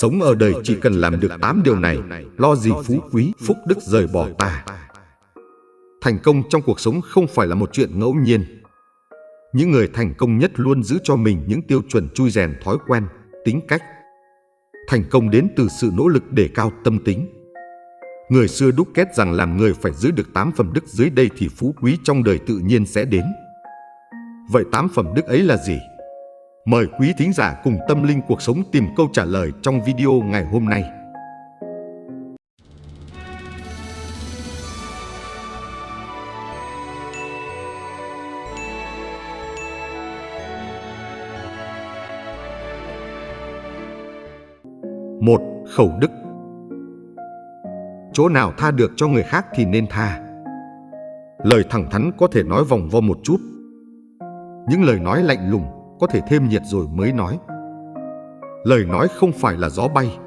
Sống ở đời chỉ cần làm được 8 điều này, lo gì phú quý, phúc đức rời bỏ ta. Thành công trong cuộc sống không phải là một chuyện ngẫu nhiên. Những người thành công nhất luôn giữ cho mình những tiêu chuẩn chui rèn thói quen, tính cách. Thành công đến từ sự nỗ lực để cao tâm tính. Người xưa đúc kết rằng làm người phải giữ được 8 phẩm đức dưới đây thì phú quý trong đời tự nhiên sẽ đến. Vậy 8 phẩm đức ấy là gì? Mời quý thính giả cùng tâm linh cuộc sống tìm câu trả lời trong video ngày hôm nay. Một, khẩu đức Chỗ nào tha được cho người khác thì nên tha. Lời thẳng thắn có thể nói vòng vo một chút. Những lời nói lạnh lùng có thể thêm nhiệt rồi mới nói. Lời nói không phải là gió bay.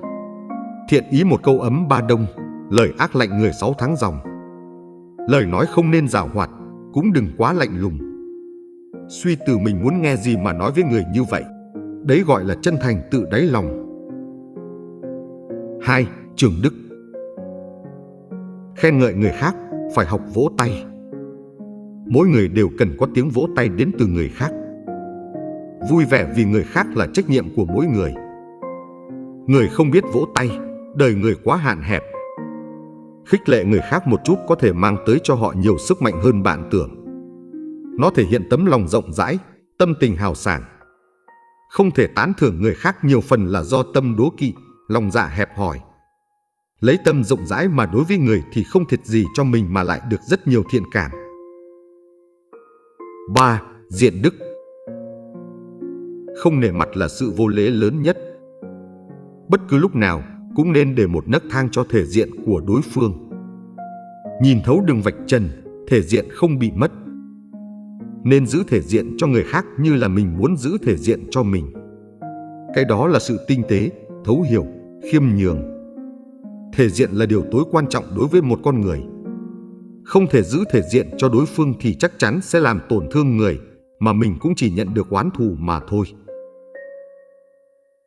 Thiện ý một câu ấm ba đông, lời ác lạnh người sáu tháng dòng. Lời nói không nên rào hoạt, cũng đừng quá lạnh lùng. Suy từ mình muốn nghe gì mà nói với người như vậy. Đấy gọi là chân thành tự đáy lòng. 2. Trường Đức Khen ngợi người khác phải học vỗ tay. Mỗi người đều cần có tiếng vỗ tay đến từ người khác. Vui vẻ vì người khác là trách nhiệm của mỗi người. Người không biết vỗ tay, đời người quá hạn hẹp. Khích lệ người khác một chút có thể mang tới cho họ nhiều sức mạnh hơn bạn tưởng. Nó thể hiện tấm lòng rộng rãi, tâm tình hào sảng. Không thể tán thưởng người khác nhiều phần là do tâm đố kỵ, lòng dạ hẹp hòi. Lấy tâm rộng rãi mà đối với người thì không thiệt gì cho mình mà lại được rất nhiều thiện cảm. 3. Diện đức không nể mặt là sự vô lễ lớn nhất. Bất cứ lúc nào cũng nên để một nấc thang cho thể diện của đối phương. Nhìn thấu đường vạch trần, thể diện không bị mất. Nên giữ thể diện cho người khác như là mình muốn giữ thể diện cho mình. Cái đó là sự tinh tế, thấu hiểu, khiêm nhường. Thể diện là điều tối quan trọng đối với một con người. Không thể giữ thể diện cho đối phương thì chắc chắn sẽ làm tổn thương người, mà mình cũng chỉ nhận được oán thù mà thôi.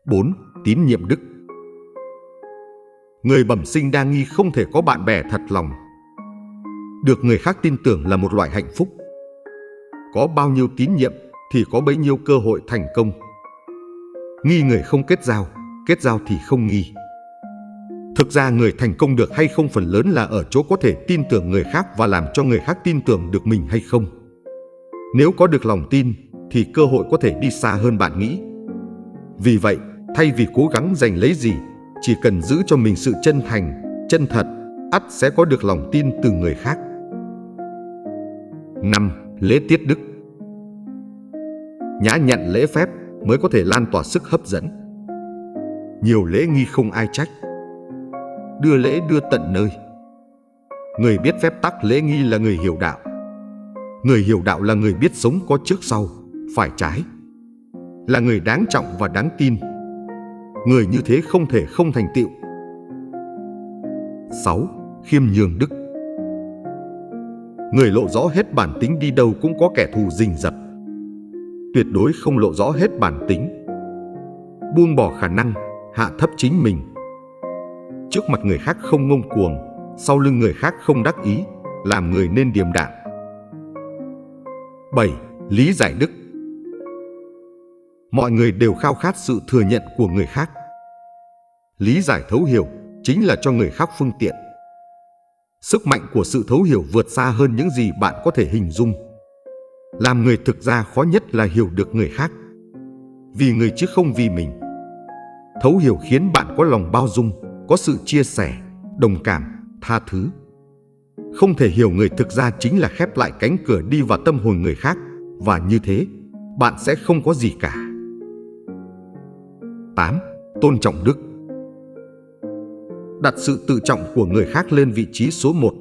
4. Tín nhiệm đức Người bẩm sinh đa nghi không thể có bạn bè thật lòng. Được người khác tin tưởng là một loại hạnh phúc. Có bao nhiêu tín nhiệm thì có bấy nhiêu cơ hội thành công. Nghi người không kết giao, kết giao thì không nghi. Thực ra người thành công được hay không phần lớn là ở chỗ có thể tin tưởng người khác và làm cho người khác tin tưởng được mình hay không. Nếu có được lòng tin thì cơ hội có thể đi xa hơn bạn nghĩ. Vì vậy, thay vì cố gắng giành lấy gì, chỉ cần giữ cho mình sự chân thành, chân thật, ắt sẽ có được lòng tin từ người khác. 5. Lễ tiết đức Nhã nhặn lễ phép mới có thể lan tỏa sức hấp dẫn. Nhiều lễ nghi không ai trách. Đưa lễ đưa tận nơi. Người biết phép tắc lễ nghi là người hiểu đạo. Người hiểu đạo là người biết sống có trước sau, phải trái. Là người đáng trọng và đáng tin. Người như thế không thể không thành tựu. 6. Khiêm nhường đức Người lộ rõ hết bản tính đi đâu cũng có kẻ thù rình rập. Tuyệt đối không lộ rõ hết bản tính. Buông bỏ khả năng, hạ thấp chính mình. Trước mặt người khác không ngông cuồng, sau lưng người khác không đắc ý, làm người nên điềm đạm. 7. Lý giải đức Mọi người đều khao khát sự thừa nhận của người khác. Lý giải thấu hiểu chính là cho người khác phương tiện. Sức mạnh của sự thấu hiểu vượt xa hơn những gì bạn có thể hình dung. Làm người thực ra khó nhất là hiểu được người khác. Vì người chứ không vì mình. Thấu hiểu khiến bạn có lòng bao dung, có sự chia sẻ, đồng cảm, tha thứ. Không thể hiểu người thực ra chính là khép lại cánh cửa đi vào tâm hồn người khác và như thế, bạn sẽ không có gì cả. 8. Tôn trọng đức Đặt sự tự trọng của người khác lên vị trí số 1.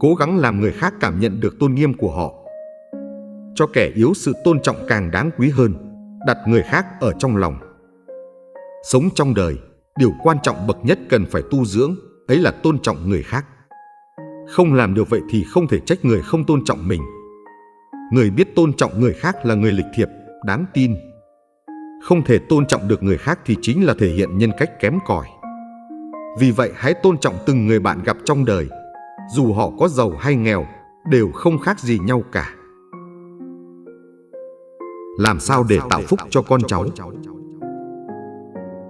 Cố gắng làm người khác cảm nhận được tôn nghiêm của họ. Cho kẻ yếu sự tôn trọng càng đáng quý hơn, đặt người khác ở trong lòng. Sống trong đời, điều quan trọng bậc nhất cần phải tu dưỡng, ấy là tôn trọng người khác. Không làm được vậy thì không thể trách người không tôn trọng mình. Người biết tôn trọng người khác là người lịch thiệp, đáng tin. Không thể tôn trọng được người khác thì chính là thể hiện nhân cách kém cỏi. Vì vậy hãy tôn trọng từng người bạn gặp trong đời, dù họ có giàu hay nghèo, đều không khác gì nhau cả. Làm sao để tạo phúc cho con cháu?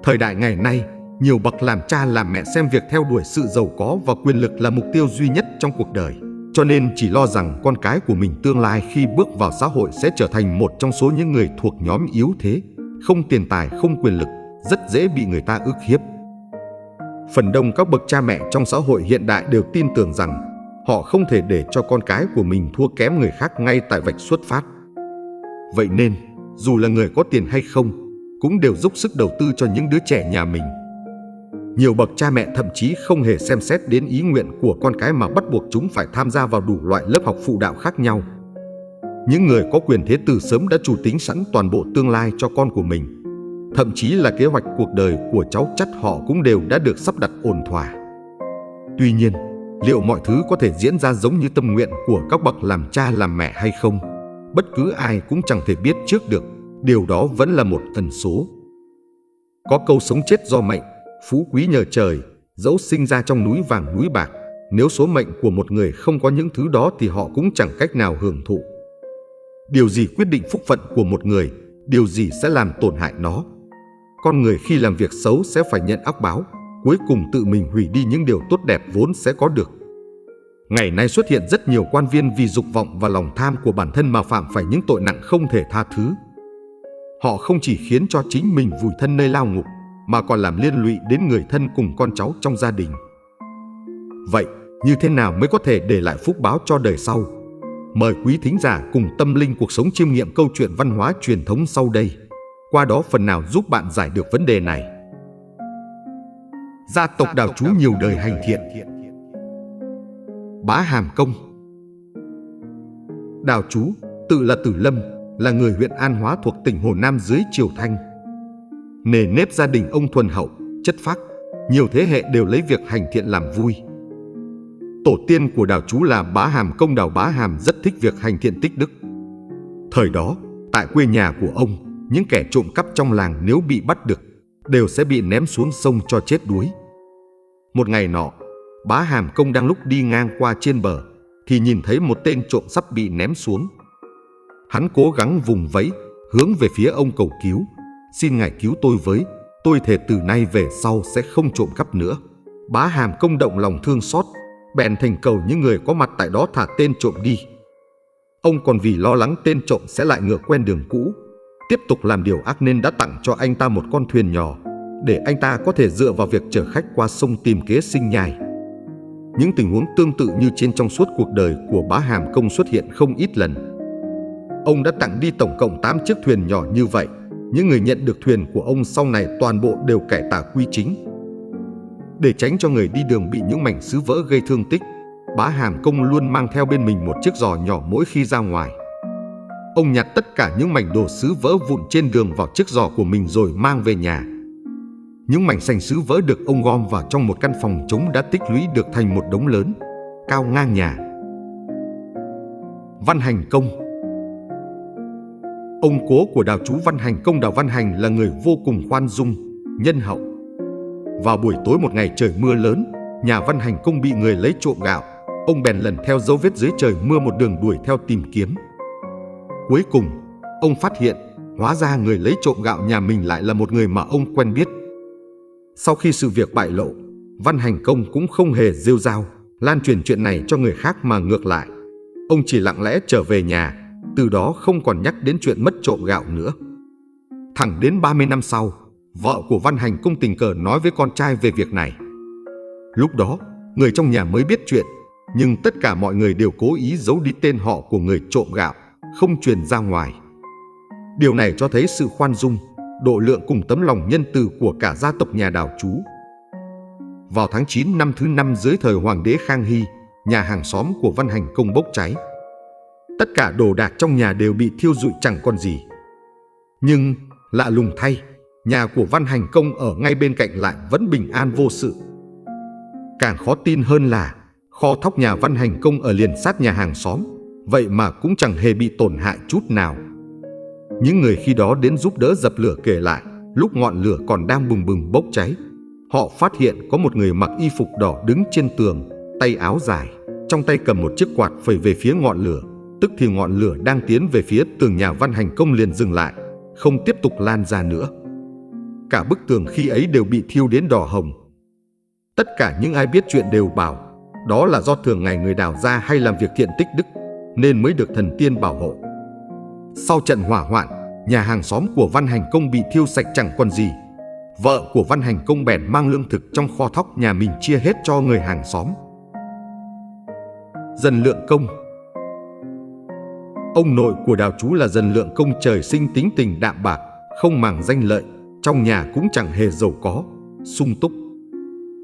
Thời đại ngày nay, nhiều bậc làm cha làm mẹ xem việc theo đuổi sự giàu có và quyền lực là mục tiêu duy nhất trong cuộc đời. Cho nên chỉ lo rằng con cái của mình tương lai khi bước vào xã hội sẽ trở thành một trong số những người thuộc nhóm yếu thế, không tiền tài, không quyền lực, rất dễ bị người ta ức hiếp. Phần đông các bậc cha mẹ trong xã hội hiện đại đều tin tưởng rằng họ không thể để cho con cái của mình thua kém người khác ngay tại vạch xuất phát. Vậy nên, dù là người có tiền hay không, cũng đều dốc sức đầu tư cho những đứa trẻ nhà mình. Nhiều bậc cha mẹ thậm chí không hề xem xét đến ý nguyện của con cái mà bắt buộc chúng phải tham gia vào đủ loại lớp học phụ đạo khác nhau. Những người có quyền thế từ sớm đã chủ tính sẵn toàn bộ tương lai cho con của mình. Thậm chí là kế hoạch cuộc đời của cháu chắt họ cũng đều đã được sắp đặt ổn thỏa. Tuy nhiên, liệu mọi thứ có thể diễn ra giống như tâm nguyện của các bậc làm cha làm mẹ hay không? Bất cứ ai cũng chẳng thể biết trước được, điều đó vẫn là một ẩn số. Có câu sống chết do mệnh, phú quý nhờ trời, dẫu sinh ra trong núi vàng núi bạc, nếu số mệnh của một người không có những thứ đó thì họ cũng chẳng cách nào hưởng thụ. Điều gì quyết định phúc phận của một người, điều gì sẽ làm tổn hại nó. Con người khi làm việc xấu sẽ phải nhận ác báo, cuối cùng tự mình hủy đi những điều tốt đẹp vốn sẽ có được. Ngày nay xuất hiện rất nhiều quan viên vì dục vọng và lòng tham của bản thân mà phạm phải những tội nặng không thể tha thứ. Họ không chỉ khiến cho chính mình vùi thân nơi lao ngục, mà còn làm liên lụy đến người thân cùng con cháu trong gia đình. Vậy, như thế nào mới có thể để lại phúc báo cho đời sau? Mời quý thính giả cùng tâm linh cuộc sống chiêm nghiệm câu chuyện văn hóa truyền thống sau đây. Qua đó phần nào giúp bạn giải được vấn đề này. Gia tộc đào chú nhiều đời hành thiện Bá Hàm Công Đào chú, tự là Tử Lâm, là người huyện An Hóa thuộc tỉnh Hồ Nam dưới Triều Thanh. Nề nếp gia đình ông thuần hậu, chất phác, nhiều thế hệ đều lấy việc hành thiện làm vui. Tổ tiên của đảo chú là Bá Hàm Công Đảo Bá Hàm rất thích việc hành thiện tích đức. Thời đó, tại quê nhà của ông, những kẻ trộm cắp trong làng nếu bị bắt được, đều sẽ bị ném xuống sông cho chết đuối. Một ngày nọ, Bá Hàm Công đang lúc đi ngang qua trên bờ, thì nhìn thấy một tên trộm sắp bị ném xuống. Hắn cố gắng vùng vẫy, hướng về phía ông cầu cứu. Xin ngài cứu tôi với, tôi thề từ nay về sau sẽ không trộm cắp nữa. Bá Hàm Công động lòng thương xót, bèn thành cầu những người có mặt tại đó thả tên trộm đi. Ông còn vì lo lắng tên trộm sẽ lại ngựa quen đường cũ, tiếp tục làm điều ác nên đã tặng cho anh ta một con thuyền nhỏ, để anh ta có thể dựa vào việc chở khách qua sông tìm kế sinh nhai. Những tình huống tương tự như trên trong suốt cuộc đời của bá Hàm Công xuất hiện không ít lần. Ông đã tặng đi tổng cộng 8 chiếc thuyền nhỏ như vậy. Những người nhận được thuyền của ông sau này toàn bộ đều cải tà quy chính. Để tránh cho người đi đường bị những mảnh sứ vỡ gây thương tích, bá Hàm Công luôn mang theo bên mình một chiếc giò nhỏ mỗi khi ra ngoài. Ông nhặt tất cả những mảnh đồ sứ vỡ vụn trên đường vào chiếc giò của mình rồi mang về nhà. Những mảnh sành sứ vỡ được ông gom vào trong một căn phòng trống đã tích lũy được thành một đống lớn, cao ngang nhà. Văn Hành Công Ông cố của đào chú Văn Hành Công Đào Văn Hành là người vô cùng khoan dung, nhân hậu. Vào buổi tối một ngày trời mưa lớn, nhà Văn Hành Công bị người lấy trộm gạo. Ông bèn lần theo dấu vết dưới trời mưa một đường đuổi theo tìm kiếm. Cuối cùng, ông phát hiện hóa ra người lấy trộm gạo nhà mình lại là một người mà ông quen biết. Sau khi sự việc bại lộ, Văn Hành Công cũng không hề rêu rao, lan truyền chuyện này cho người khác mà ngược lại. Ông chỉ lặng lẽ trở về nhà, từ đó không còn nhắc đến chuyện mất trộm gạo nữa. Thẳng đến 30 năm sau, vợ của Văn Hành Công tình cờ nói với con trai về việc này. Lúc đó, người trong nhà mới biết chuyện, nhưng tất cả mọi người đều cố ý giấu đi tên họ của người trộm gạo, không truyền ra ngoài. Điều này cho thấy sự khoan dung, độ lượng cùng tấm lòng nhân từ của cả gia tộc nhà đào chú. Vào tháng 9 năm thứ năm dưới thời Hoàng đế Khang Hy, nhà hàng xóm của Văn Hành Công bốc cháy. Tất cả đồ đạc trong nhà đều bị thiêu rụi chẳng còn gì. Nhưng, lạ lùng thay, nhà của Văn Hành Công ở ngay bên cạnh lại vẫn bình an vô sự. Càng khó tin hơn là kho thóc nhà Văn Hành Công ở liền sát nhà hàng xóm, vậy mà cũng chẳng hề bị tổn hại chút nào. Những người khi đó đến giúp đỡ dập lửa kể lại, lúc ngọn lửa còn đang bừng bừng bốc cháy, họ phát hiện có một người mặc y phục đỏ đứng trên tường, tay áo dài, trong tay cầm một chiếc quạt phẩy về phía ngọn lửa. Tức thì ngọn lửa đang tiến về phía tường nhà văn hành công liền dừng lại, không tiếp tục lan ra nữa. Cả bức tường khi ấy đều bị thiêu đến đỏ hồng. Tất cả những ai biết chuyện đều bảo đó là do thường ngày người đào ra hay làm việc thiện tích đức nên mới được thần tiên bảo hộ. Sau trận hỏa hoạn, nhà hàng xóm của Văn Hành Công bị thiêu sạch chẳng còn gì. Vợ của Văn Hành Công bèn mang lương thực trong kho thóc nhà mình chia hết cho người hàng xóm. Dần Lượng Công Ông nội của đào chú là Dần Lượng Công trời sinh tính tình đạm bạc, không màng danh lợi, trong nhà cũng chẳng hề giàu có, sung túc.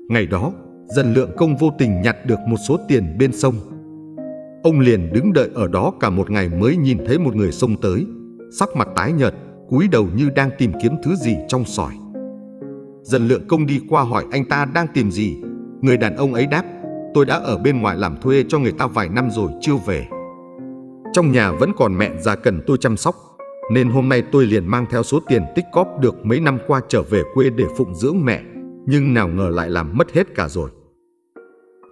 Ngày đó, Dần Lượng Công vô tình nhặt được một số tiền bên sông. Ông liền đứng đợi ở đó cả một ngày mới nhìn thấy một người sông tới, sắc mặt tái nhợt, cúi đầu như đang tìm kiếm thứ gì trong sỏi. Dần Lượng Công đi qua hỏi anh ta đang tìm gì. Người đàn ông ấy đáp, tôi đã ở bên ngoài làm thuê cho người ta vài năm rồi chưa về. Trong nhà vẫn còn mẹ già cần tôi chăm sóc, nên hôm nay tôi liền mang theo số tiền tích cóp được mấy năm qua trở về quê để phụng dưỡng mẹ, nhưng nào ngờ lại làm mất hết cả rồi.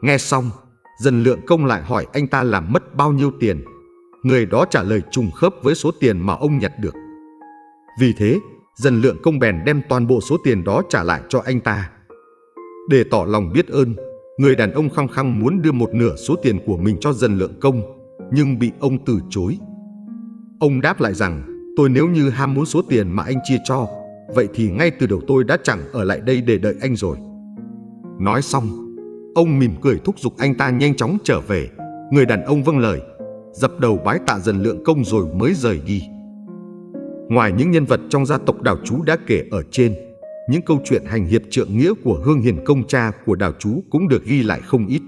Nghe xong, dần lượng công lại hỏi anh ta làm mất bao nhiêu tiền. Người đó trả lời trùng khớp với số tiền mà ông nhặt được. Vì thế, dần lượng công bèn đem toàn bộ số tiền đó trả lại cho anh ta. Để tỏ lòng biết ơn, người đàn ông khăng khăng muốn đưa một nửa số tiền của mình cho dần lượng công, nhưng bị ông từ chối. Ông đáp lại rằng, tôi nếu như ham muốn số tiền mà anh chia cho, vậy thì ngay từ đầu tôi đã chẳng ở lại đây để đợi anh rồi. Nói xong, Ông mỉm cười thúc giục anh ta nhanh chóng trở về. Người đàn ông vâng lời, dập đầu bái tạ dần lượng công rồi mới rời đi. Ngoài những nhân vật trong gia tộc đào chú đã kể ở trên, những câu chuyện hành hiệp trượng nghĩa của Hương Hiền công cha của đào chú cũng được ghi lại không ít.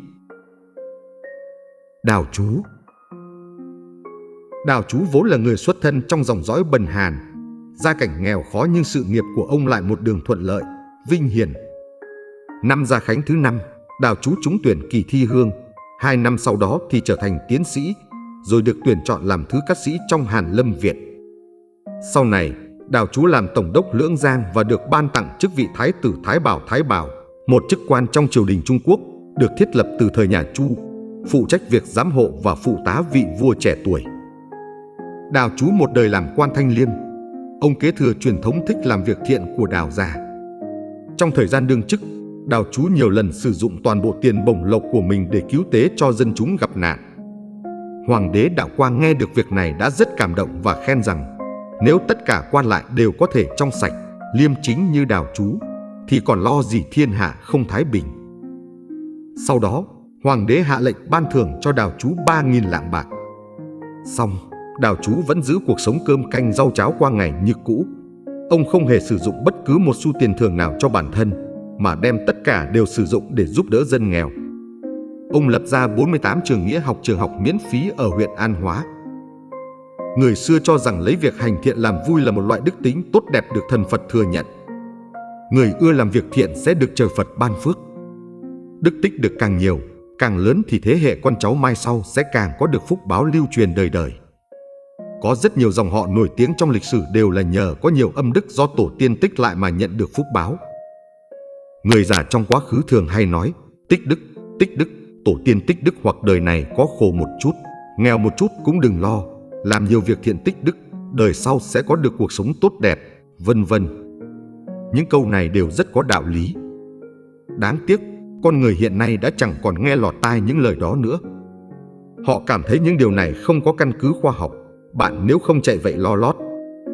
Đào chú Đào chú vốn là người xuất thân trong dòng dõi bần hàn, gia cảnh nghèo khó nhưng sự nghiệp của ông lại một đường thuận lợi, vinh hiển. Năm Gia Khánh thứ năm, Đào chú trúng tuyển kỳ thi hương. Hai năm sau đó thì trở thành tiến sĩ, rồi được tuyển chọn làm thứ cát sĩ trong Hàn Lâm Viện. Sau này, Đào chú làm tổng đốc Lưỡng Giang và được ban tặng chức vị Thái tử Thái Bảo Thái Bảo, một chức quan trong triều đình Trung Quốc được thiết lập từ thời nhà Chu, phụ trách việc giám hộ và phụ tá vị vua trẻ tuổi. Đào chú một đời làm quan thanh liêm, ông kế thừa truyền thống thích làm việc thiện của Đào già. Trong thời gian đương chức, Đào chú nhiều lần sử dụng toàn bộ tiền bổng lộc của mình để cứu tế cho dân chúng gặp nạn. Hoàng đế Đạo Quang nghe được việc này đã rất cảm động và khen rằng nếu tất cả quan lại đều có thể trong sạch, liêm chính như đào chú, thì còn lo gì thiên hạ không thái bình. Sau đó, Hoàng đế hạ lệnh ban thưởng cho đào chú 3.000 lạng bạc. Xong, đào chú vẫn giữ cuộc sống cơm canh rau cháo qua ngày như cũ. Ông không hề sử dụng bất cứ một xu tiền thưởng nào cho bản thân, mà đem tất cả đều sử dụng để giúp đỡ dân nghèo. Ông lập ra 48 trường nghĩa học trường học miễn phí ở huyện An Hóa. Người xưa cho rằng lấy việc hành thiện làm vui là một loại đức tính tốt đẹp được thần Phật thừa nhận. Người ưa làm việc thiện sẽ được trời Phật ban phước. Đức tích được càng nhiều, càng lớn thì thế hệ con cháu mai sau sẽ càng có được phúc báo lưu truyền đời đời. Có rất nhiều dòng họ nổi tiếng trong lịch sử đều là nhờ có nhiều âm đức do tổ tiên tích lại mà nhận được phúc báo. Người già trong quá khứ thường hay nói tích đức, tích đức, tổ tiên tích đức hoặc đời này có khổ một chút, nghèo một chút cũng đừng lo, làm nhiều việc thiện tích đức, đời sau sẽ có được cuộc sống tốt đẹp, vân vân. Những câu này đều rất có đạo lý. Đáng tiếc, con người hiện nay đã chẳng còn nghe lọt tai những lời đó nữa. Họ cảm thấy những điều này không có căn cứ khoa học. Bạn nếu không chạy vậy lo lót,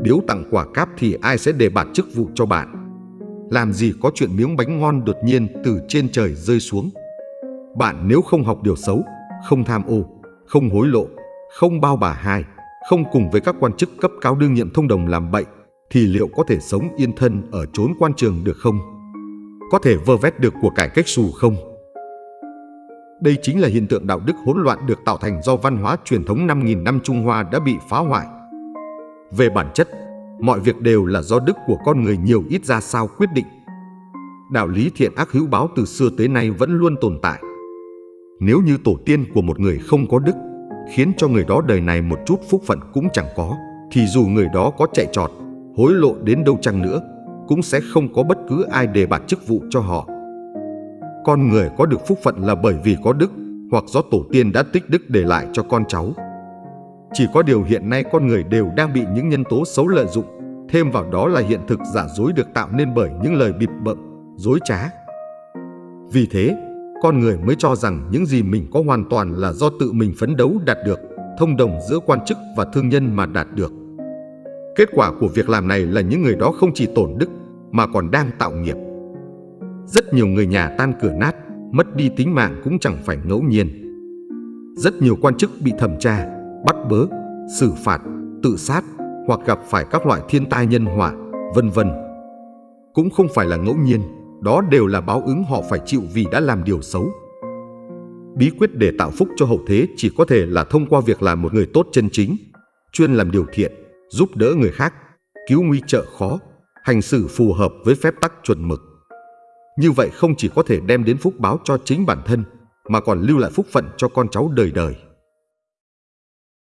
biếu tặng quả cáp thì ai sẽ đề bạt chức vụ cho bạn. Làm gì có chuyện miếng bánh ngon đột nhiên từ trên trời rơi xuống. Bạn nếu không học điều xấu, không tham ô, không hối lộ, không bao bà hai, không cùng với các quan chức cấp cao đương nhiệm thông đồng làm bậy, thì liệu có thể sống yên thân ở chốn quan trường được không? Có thể vơ vét được của cải cách xù không? Đây chính là hiện tượng đạo đức hỗn loạn được tạo thành do văn hóa truyền thống 5.000 năm Trung Hoa đã bị phá hoại. Về bản chất, mọi việc đều là do đức của con người nhiều ít ra sao quyết định. Đạo lý thiện ác hữu báo từ xưa tới nay vẫn luôn tồn tại. Nếu như tổ tiên của một người không có đức, khiến cho người đó đời này một chút phúc phận cũng chẳng có, thì dù người đó có chạy trọt, hối lộ đến đâu chăng nữa, cũng sẽ không có bất cứ ai đề bạt chức vụ cho họ. Con người có được phúc phận là bởi vì có đức hoặc do tổ tiên đã tích đức để lại cho con cháu. Chỉ có điều hiện nay con người đều đang bị những nhân tố xấu lợi dụng, thêm vào đó là hiện thực giả dối được tạo nên bởi những lời bịp bợm, dối trá. Vì thế, con người mới cho rằng những gì mình có hoàn toàn là do tự mình phấn đấu đạt được, thông đồng giữa quan chức và thương nhân mà đạt được. Kết quả của việc làm này là những người đó không chỉ tổn đức mà còn đang tạo nghiệp. Rất nhiều người nhà tan cửa nát, mất đi tính mạng cũng chẳng phải ngẫu nhiên. Rất nhiều quan chức bị thẩm tra, bắt bớ, xử phạt, tự sát hoặc gặp phải các loại thiên tai nhân họa, vân vân. Cũng không phải là ngẫu nhiên, đó đều là báo ứng họ phải chịu vì đã làm điều xấu. Bí quyết để tạo phúc cho hậu thế chỉ có thể là thông qua việc làm một người tốt chân chính, chuyên làm điều thiện, giúp đỡ người khác, cứu nguy trợ khó, hành xử phù hợp với phép tắc chuẩn mực. Như vậy không chỉ có thể đem đến phúc báo cho chính bản thân, mà còn lưu lại phúc phận cho con cháu đời đời.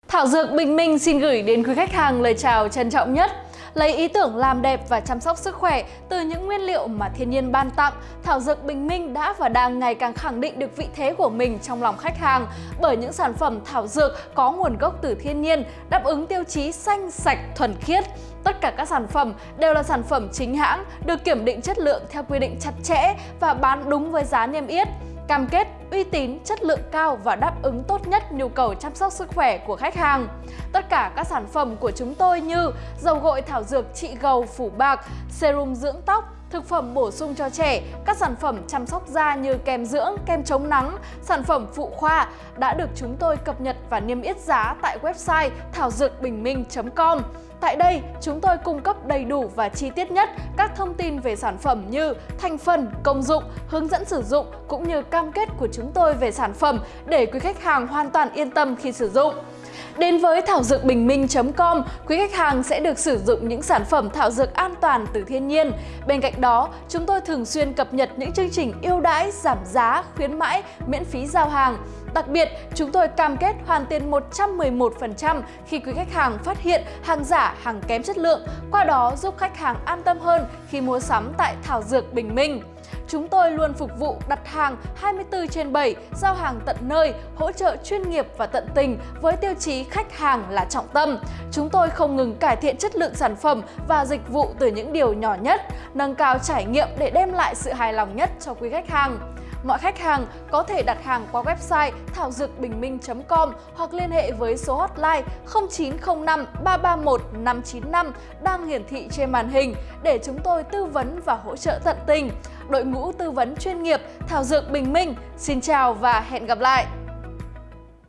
Thảo Dược Bình Minh xin gửi đến quý khách hàng lời chào trân trọng nhất. Lấy ý tưởng làm đẹp và chăm sóc sức khỏe từ những nguyên liệu mà thiên nhiên ban tặng, Thảo Dược Bình Minh đã và đang ngày càng khẳng định được vị thế của mình trong lòng khách hàng bởi những sản phẩm thảo dược có nguồn gốc từ thiên nhiên, đáp ứng tiêu chí xanh, sạch, thuần khiết. Tất cả các sản phẩm đều là sản phẩm chính hãng, được kiểm định chất lượng theo quy định chặt chẽ và bán đúng với giá niêm yết cam kết uy tín, chất lượng cao và đáp ứng tốt nhất nhu cầu chăm sóc sức khỏe của khách hàng. Tất cả các sản phẩm của chúng tôi như dầu gội thảo dược trị gầu phủ bạc, serum dưỡng tóc, thực phẩm bổ sung cho trẻ, các sản phẩm chăm sóc da như kem dưỡng, kem chống nắng, sản phẩm phụ khoa đã được chúng tôi cập nhật và niêm yết giá tại website thảo dược bình minh.com. Tại đây, chúng tôi cung cấp đầy đủ và chi tiết nhất các thông tin về sản phẩm như thành phần, công dụng, hướng dẫn sử dụng cũng như cam kết của chúng tôi về sản phẩm để quý khách hàng hoàn toàn yên tâm khi sử dụng. Đến với thảo dược bình minh.com, quý khách hàng sẽ được sử dụng những sản phẩm thảo dược an toàn từ thiên nhiên. Bên cạnh đó, chúng tôi thường xuyên cập nhật những chương trình ưu đãi, giảm giá, khuyến mãi, miễn phí giao hàng. Đặc biệt, chúng tôi cam kết hoàn tiền 111% khi quý khách hàng phát hiện hàng giả, hàng kém chất lượng, qua đó giúp khách hàng an tâm hơn khi mua sắm tại Thảo Dược Bình Minh. Chúng tôi luôn phục vụ đặt hàng 24 trên 7, giao hàng tận nơi, hỗ trợ chuyên nghiệp và tận tình với tiêu chí khách hàng là trọng tâm. Chúng tôi không ngừng cải thiện chất lượng sản phẩm và dịch vụ từ những điều nhỏ nhất, nâng cao trải nghiệm để đem lại sự hài lòng nhất cho quý khách hàng. Mọi khách hàng có thể đặt hàng qua website thảo dược bình minh.com hoặc liên hệ với số hotline 0905 331 595 đang hiển thị trên màn hình để chúng tôi tư vấn và hỗ trợ tận tình. Đội ngũ tư vấn chuyên nghiệp Thảo Dược Bình Minh, xin chào và hẹn gặp lại!